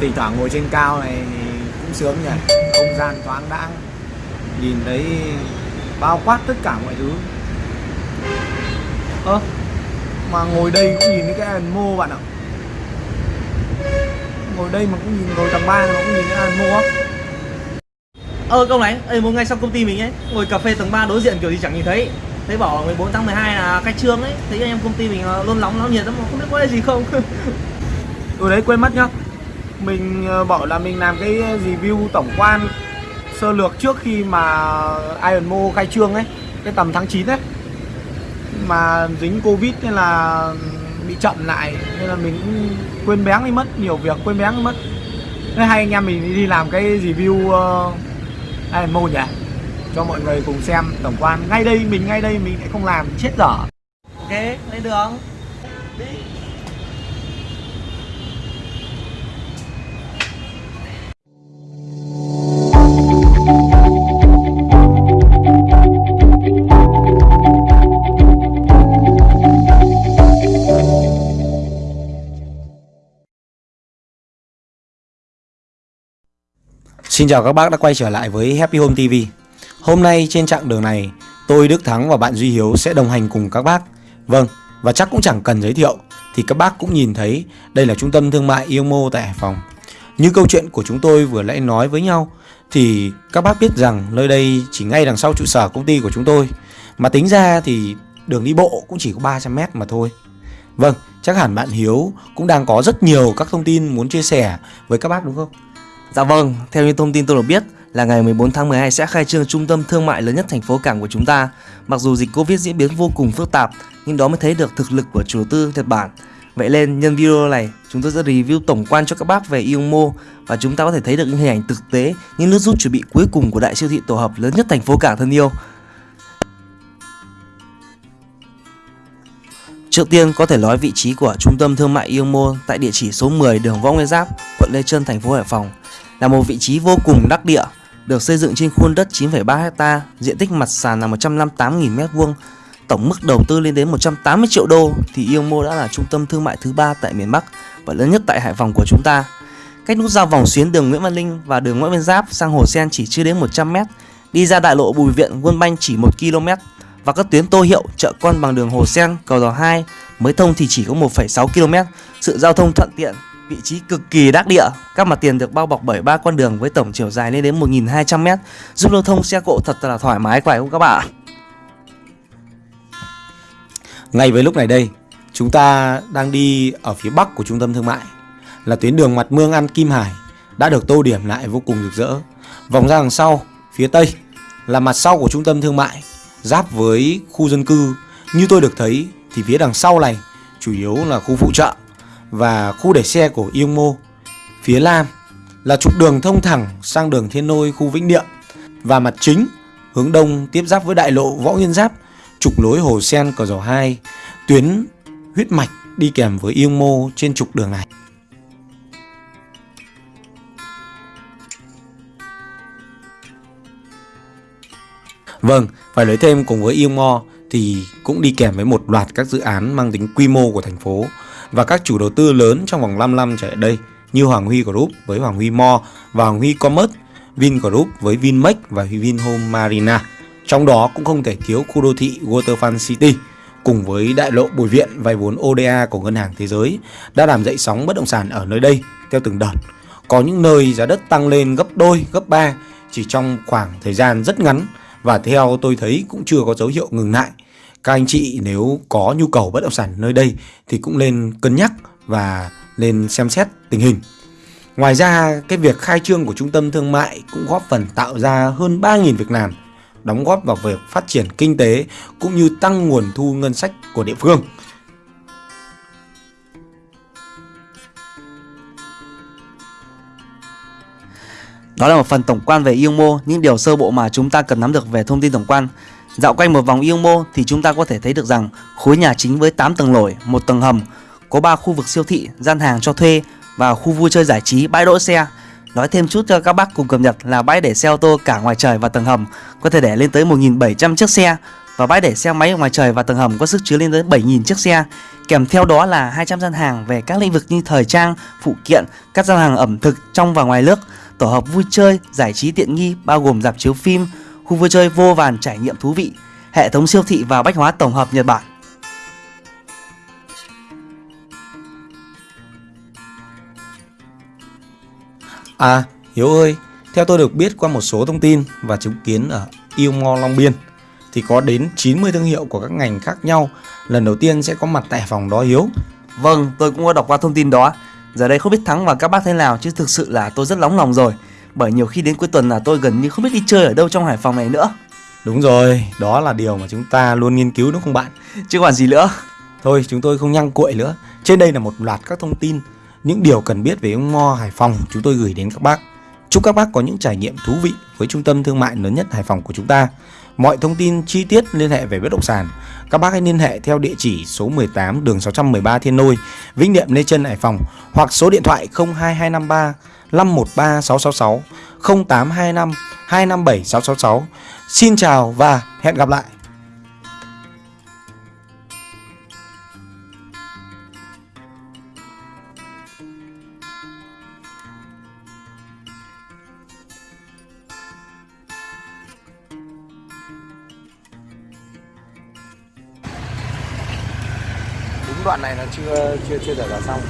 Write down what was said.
Tỉnh thoảng ngồi trên cao này cũng sướng nhỉ. Không gian thoáng đãng Nhìn thấy bao quát tất cả mọi thứ. Ơ Mà ngồi đây cũng nhìn thấy cái Iron Mô bạn ạ. Ngồi đây mà cũng nhìn ngồi tầng 3 mà cũng nhìn thấy Iron Mô á. Ơ công này, Ê, một ngày xong công ty mình ấy Ngồi cà phê tầng 3 đối diện kiểu gì chẳng nhìn thấy. Thấy bảo 14 tháng 12 là khai trương ấy Thấy anh em công ty mình ờ, luôn nóng nóng nhiệt lắm không biết có cái gì không. Ừ đấy quên mất nhá Mình ờ, bảo là mình làm cái review tổng quan Sơ lược trước khi mà Iron Mo khai trương ấy Cái tầm tháng 9 ấy. Mà dính Covid nên là bị chậm lại Nên là mình cũng quên bén đi mất Nhiều việc quên bén đi mất. Nên hai anh em mình đi làm cái review uh, Iron Mo nhỉ? Cho mọi người cùng xem tổng quan. Ngay đây, mình ngay đây mình lại không làm chết dở. Ok, lên đường. Đi Xin chào các bác đã quay trở lại với Happy Home TV Hôm nay trên chặng đường này Tôi Đức Thắng và bạn Duy Hiếu sẽ đồng hành cùng các bác. Vâng, và chắc cũng chẳng cần giới thiệu Thì các bác cũng nhìn thấy Đây là trung tâm thương mại Iomo tại Hải Phòng. Như câu chuyện của chúng tôi vừa nãy nói với nhau Thì các bác biết rằng nơi đây chỉ ngay đằng sau trụ sở công ty của chúng tôi. Mà tính ra thì đường đi bộ cũng chỉ có 300m mà thôi. Vâng, chắc hẳn bạn Hiếu cũng đang có rất nhiều các thông tin muốn chia sẻ với các bác đúng không? Dạ vâng, theo như thông tin tôi được biết là ngày 14 tháng 12 sẽ khai trương trung tâm thương mại lớn nhất thành phố cảng của chúng ta. Mặc dù dịch Covid diễn biến vô cùng phức tạp, nhưng đó mới thấy được thực lực của chủ đầu tư Nhật Bản. Vậy nên nhân video này, chúng tôi sẽ review tổng quan cho các bác về Iomo và chúng ta có thể thấy được những hình ảnh thực tế những nước rút chuẩn bị cuối cùng của đại siêu thị tổ hợp lớn nhất thành phố cảng thân yêu. Trước tiên có thể nói vị trí của trung tâm thương mại Iomo tại địa chỉ số 10 đường Võ Nguyên Giáp, quận Lê Trân, thành phố Hải Phòng là một vị trí vô cùng đắc địa, được xây dựng trên khuôn đất 9,3 ha, diện tích mặt sàn là 158.000 m2, tổng mức đầu tư lên đến 180 triệu đô thì Iomo đã là trung tâm thương mại thứ ba tại miền Bắc và lớn nhất tại Hải Phòng của chúng ta. Cách nút giao vòng xuyến đường Nguyễn Văn Linh và đường Nguyễn Văn Giáp sang Hồ Sen chỉ chưa đến 100 m, đi ra đại lộ Bùi Viện, Quân Banh chỉ 1 km và các tuyến Tô Hiệu, chợ con bằng đường Hồ Sen, cầu Đò 2 mới thông thì chỉ có 1,6 km. Sự giao thông thuận tiện, vị trí cực kỳ đắc địa. Các mặt tiền được bao bọc bởi ba con đường với tổng chiều dài lên đến 1.200m, giúp lưu thông xe cộ thật là thoải mái phải không các bạn? Ngay với lúc này đây, chúng ta đang đi ở phía bắc của trung tâm thương mại là tuyến đường mặt mương ăn Kim Hải đã được tô điểm lại vô cùng rực rỡ. Vòng ra đằng sau, phía tây là mặt sau của trung tâm thương mại giáp với khu dân cư. Như tôi được thấy thì phía đằng sau này chủ yếu là khu phụ trợ và khu để xe của Iomo. Phía nam là trục đường thông thẳng sang đường Thiên Nôi khu Vĩnh Niệm và mặt chính hướng đông tiếp giáp với đại lộ Võ Nguyên Giáp, trục lối Hồ Sen Cờ Giò 2, tuyến huyết mạch đi kèm với Iomo trên trục đường này. Vâng, phải nói thêm cùng với Iomo thì cũng đi kèm với một loạt các dự án mang tính quy mô của thành phố và các chủ đầu tư lớn trong vòng 5 năm trở lại đây như Hoàng Huy Group với Hoàng Huy Mo và Hoàng Huy Commerce, Vin Group với Vinmec và Vinhome Marina. Trong đó cũng không thể thiếu khu đô thị Waterfront City cùng với đại lộ Bùi Viện vay vốn ODA của Ngân hàng Thế giới đã làm dậy sóng bất động sản ở nơi đây theo từng đợt. Có những nơi giá đất tăng lên gấp đôi, gấp ba chỉ trong khoảng thời gian rất ngắn và theo tôi thấy cũng chưa có dấu hiệu ngừng lại. Các anh chị nếu có nhu cầu bất động sản nơi đây thì cũng nên cân nhắc và nên xem xét tình hình. Ngoài ra, cái việc khai trương của trung tâm thương mại cũng góp phần tạo ra hơn 3.000 việc làm, đóng góp vào việc phát triển kinh tế cũng như tăng nguồn thu ngân sách của địa phương. Đó là một phần tổng quan về Iomo, những điều sơ bộ mà chúng ta cần nắm được về thông tin tổng quan. Dạo quanh một vòng Iomo thì chúng ta có thể thấy được rằng khối nhà chính với 8 tầng lổi, một tầng hầm, có 3 khu vực siêu thị, gian hàng cho thuê và khu vui chơi giải trí, bãi đỗ xe. Nói thêm chút cho các bác cùng cập nhật là bãi để xe ô tô cả ngoài trời và tầng hầm có thể để lên tới 1.700 chiếc xe. và bãi để xe máy ngoài trời và tầng hầm có sức chứa lên tới 7.000 chiếc xe. Kèm theo đó là 200 gian hàng về các lĩnh vực như thời trang, phụ kiện, các gian hàng ẩm thực trong và ngoài nước, tổ hợp vui chơi, giải trí tiện nghi bao gồm dạp chiếu phim, khu vui chơi vô vàn trải nghiệm thú vị, hệ thống siêu thị và bách hóa tổng hợp Nhật Bản. À, Hiếu ơi, theo tôi được biết qua một số thông tin và chứng kiến ở Yêu Mall Long Biên thì có đến 90 thương hiệu của các ngành khác nhau lần đầu tiên sẽ có mặt tại phòng đó Hiếu. Vâng, tôi cũng có đọc qua thông tin đó. Giờ đây không biết Thắng và các bác thế nào chứ thực sự là tôi rất nóng lòng rồi. Bởi nhiều khi đến cuối tuần là tôi gần như không biết đi chơi ở đâu trong Hải Phòng này nữa. Đúng rồi, đó là điều mà chúng ta luôn nghiên cứu đúng không bạn? Chứ còn gì nữa. Thôi chúng tôi không nhăng cuội nữa. Trên đây là một loạt các thông tin, những điều cần biết về ông Mo Hải Phòng chúng tôi gửi đến các bác. Chúc các bác có những trải nghiệm thú vị với trung tâm thương mại lớn nhất Hải Phòng của chúng ta. Mọi thông tin chi tiết liên hệ về bất động sản, các bác hãy liên hệ theo địa chỉ số 18 đường 613 Thiên Nôi, Vĩnh Niệm Lê Trân Hải Phòng hoặc số điện thoại 02253 513 666 0825 257 666. Xin chào và hẹn gặp lại. đúng đoạn này là chưa chưa chưa thể là xong